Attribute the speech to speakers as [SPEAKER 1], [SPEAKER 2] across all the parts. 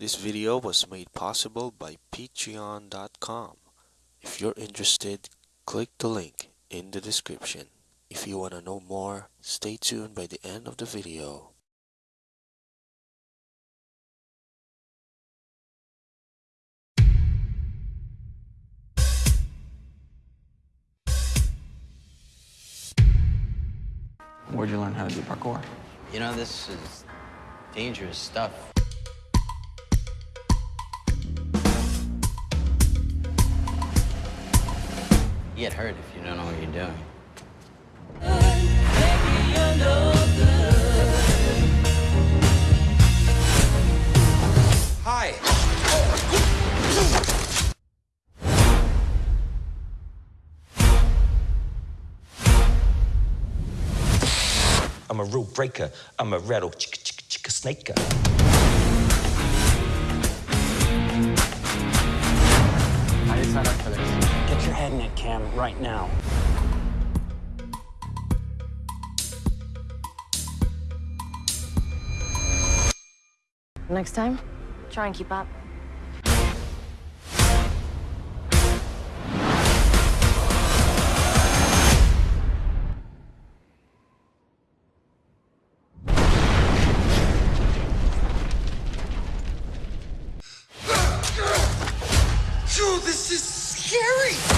[SPEAKER 1] This video was made possible by patreon.com. If you're interested, click the link in the description. If you want to know more, stay tuned by the end of the video.
[SPEAKER 2] Where'd you learn how to do parkour?
[SPEAKER 3] You know, this is dangerous stuff. Get hurt if you don't know what you're doing.
[SPEAKER 4] Hi.
[SPEAKER 5] I'm a rule breaker. I'm a rattle chicka chicka chicka snaker.
[SPEAKER 2] How
[SPEAKER 6] Cam, right now.
[SPEAKER 7] Next time, try and keep up.
[SPEAKER 4] Phew, this is scary.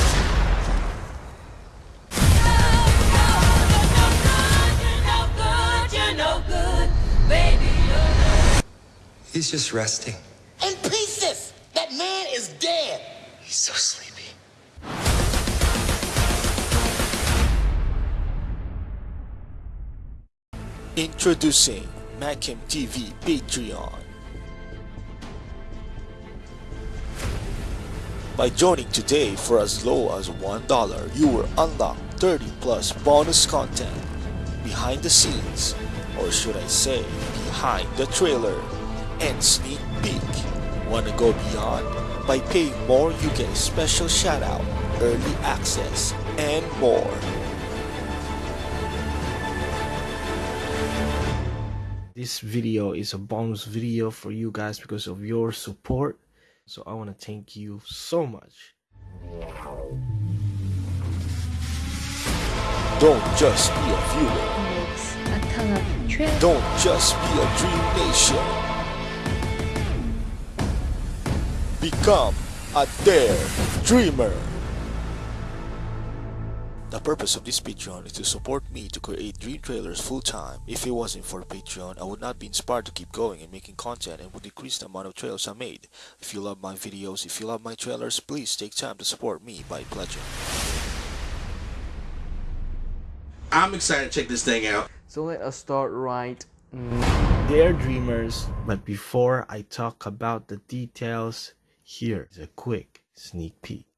[SPEAKER 4] He's just resting.
[SPEAKER 8] in pieces. That man is dead.
[SPEAKER 4] He's so sleepy.
[SPEAKER 1] Introducing Macam TV Patreon. By joining today for as low as $1, you will unlock 30 plus bonus content behind the scenes, or should I say, behind the trailer, and sneak peek. Wanna go beyond? By paying more, you get a special shout out, early access, and more. This video is a bonus video for you guys because of your support. So I want to thank you so much. Don't just be a viewer. Don't just be a Dream Nation. Become a Dare Dreamer. The purpose of this Patreon is to support me to create dream trailers full time. If it wasn't for Patreon, I would not be inspired to keep going and making content and would decrease the amount of trailers I made. If you love my videos, if you love my trailers, please take time to support me by pledging.
[SPEAKER 9] I'm excited to check this thing out.
[SPEAKER 2] So let us start right
[SPEAKER 1] Dare Dreamers, but before I talk about the details, here is a quick sneak peek.